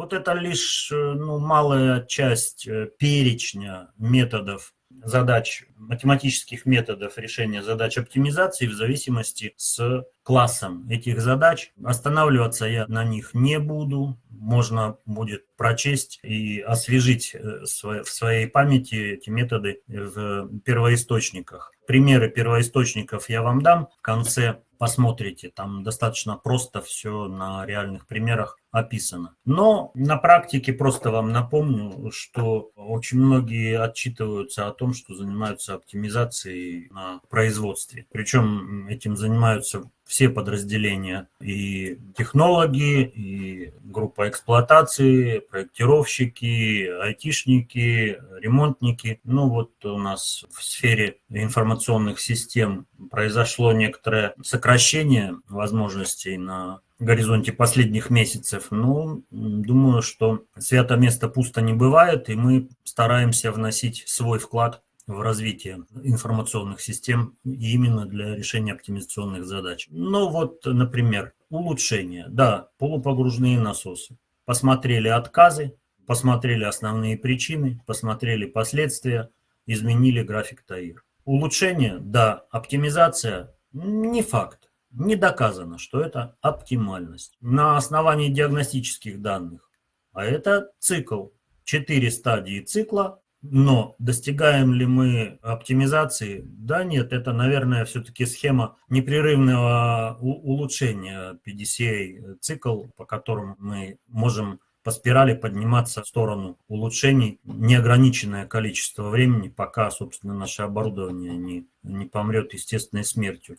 Вот это лишь э, ну, малая часть э, перечня методов задач, математических методов решения задач оптимизации в зависимости с классом этих задач. Останавливаться я на них не буду. Можно будет прочесть и освежить э, в своей памяти эти методы в первоисточниках. Примеры первоисточников я вам дам в конце посмотрите, там достаточно просто все на реальных примерах описано. Но на практике просто вам напомню, что очень многие отчитываются о том, что занимаются оптимизацией на производстве. Причем этим занимаются все подразделения, и технологи, и группа эксплуатации, проектировщики, айтишники, ремонтники. Ну вот у нас в сфере информационных систем произошло некоторое сокращение возможностей на горизонте последних месяцев. Ну, думаю, что свято место пусто не бывает, и мы стараемся вносить свой вклад в развитие информационных систем именно для решения оптимизационных задач. Ну вот, например, улучшение. Да, полупогружные насосы. Посмотрели отказы, посмотрели основные причины, посмотрели последствия, изменили график ТАИР. Улучшение, да, оптимизация, не факт. Не доказано, что это оптимальность. На основании диагностических данных. А это цикл. Четыре стадии цикла но достигаем ли мы оптимизации? Да нет, это, наверное, все-таки схема непрерывного улучшения PDCA цикл, по которому мы можем по спирали подниматься в сторону улучшений неограниченное количество времени, пока, собственно, наше оборудование не, не помрет естественной смертью.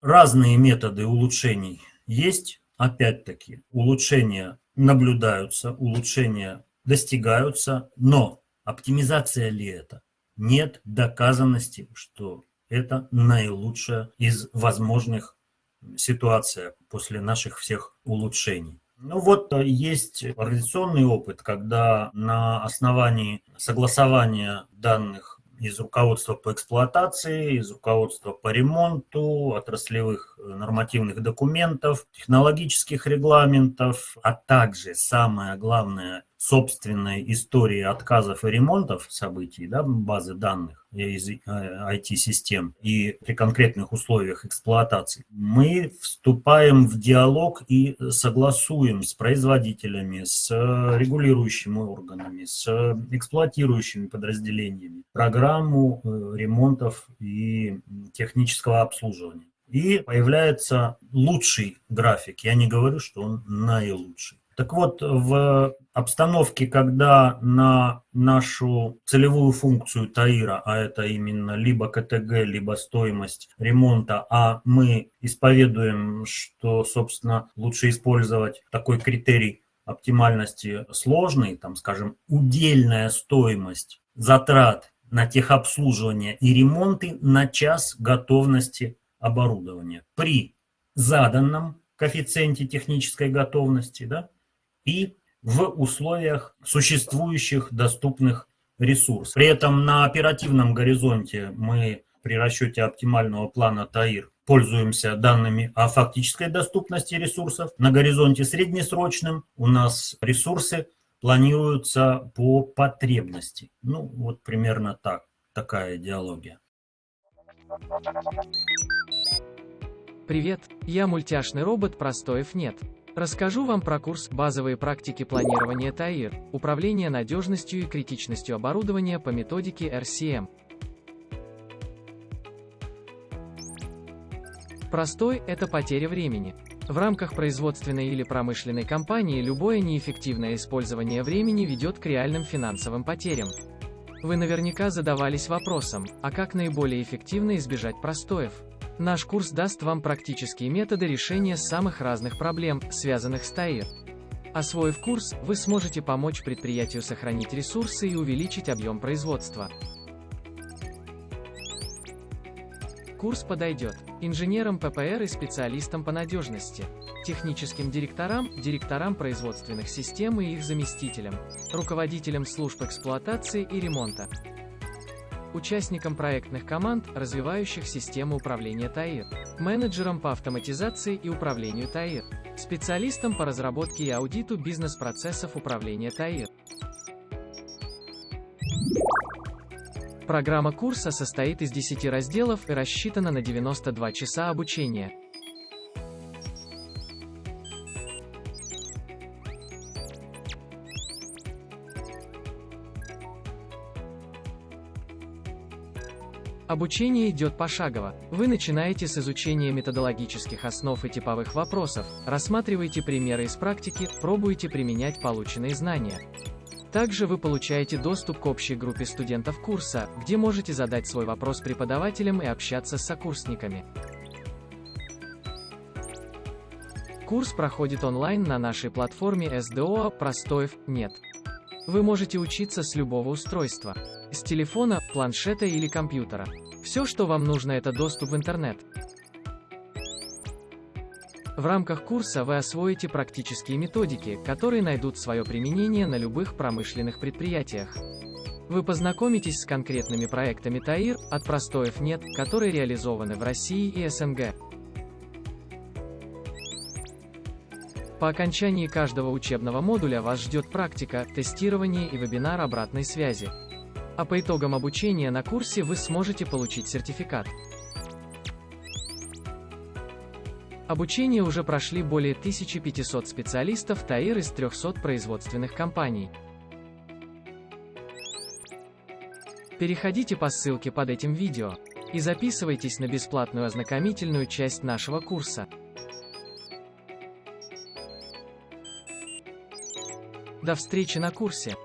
Разные методы улучшений есть. Опять-таки, улучшения наблюдаются, улучшения достигаются, но Оптимизация ли это? Нет доказанности, что это наилучшая из возможных ситуаций после наших всех улучшений. Ну вот э, есть организационный опыт, когда на основании согласования данных из руководства по эксплуатации, из руководства по ремонту, отраслевых э, нормативных документов, технологических регламентов, а также, самое главное, собственной истории отказов и ремонтов событий, да, базы данных из IT-систем э, и при конкретных условиях эксплуатации, мы вступаем в диалог и согласуем с производителями, с регулирующими органами, с эксплуатирующими подразделениями программу э, ремонтов и технического обслуживания. И появляется лучший график. Я не говорю, что он наилучший. Так вот, в обстановке, когда на нашу целевую функцию ТАИРа, а это именно либо КТГ, либо стоимость ремонта, а мы исповедуем, что, собственно, лучше использовать такой критерий оптимальности сложный, там, скажем, удельная стоимость затрат на техобслуживание и ремонты на час готовности оборудования. При заданном коэффициенте технической готовности, да, и в условиях существующих доступных ресурсов. При этом на оперативном горизонте мы при расчете оптимального плана ТАИР пользуемся данными о фактической доступности ресурсов. На горизонте среднесрочном у нас ресурсы планируются по потребности. Ну, вот примерно так, такая идеология. Привет, я мультяшный робот Простоев нет. Расскажу вам про курс «Базовые практики планирования ТАИР. Управление надежностью и критичностью оборудования по методике RCM». Простой – это потеря времени. В рамках производственной или промышленной компании любое неэффективное использование времени ведет к реальным финансовым потерям. Вы наверняка задавались вопросом, а как наиболее эффективно избежать простоев? Наш курс даст вам практические методы решения самых разных проблем, связанных с ТАИР. Освоив курс, вы сможете помочь предприятию сохранить ресурсы и увеличить объем производства. Курс подойдет инженерам ППР и специалистам по надежности, техническим директорам, директорам производственных систем и их заместителям, руководителям служб эксплуатации и ремонта, участникам проектных команд, развивающих систему управления ТАИР, менеджерам по автоматизации и управлению ТАИР, специалистом по разработке и аудиту бизнес-процессов управления ТАИР. Программа курса состоит из 10 разделов и рассчитана на 92 часа обучения. Обучение идет пошагово. Вы начинаете с изучения методологических основ и типовых вопросов, рассматриваете примеры из практики, пробуете применять полученные знания. Также вы получаете доступ к общей группе студентов курса, где можете задать свой вопрос преподавателям и общаться с сокурсниками. Курс проходит онлайн на нашей платформе SDO «Простоев нет». Вы можете учиться с любого устройства. С телефона, планшета или компьютера. Все, что вам нужно, это доступ в интернет. В рамках курса вы освоите практические методики, которые найдут свое применение на любых промышленных предприятиях. Вы познакомитесь с конкретными проектами ТАИР, от простоев нет, которые реализованы в России и СНГ. По окончании каждого учебного модуля вас ждет практика, тестирование и вебинар обратной связи. А по итогам обучения на курсе вы сможете получить сертификат. Обучение уже прошли более 1500 специалистов ТАИР из 300 производственных компаний. Переходите по ссылке под этим видео и записывайтесь на бесплатную ознакомительную часть нашего курса. До встречи на курсе!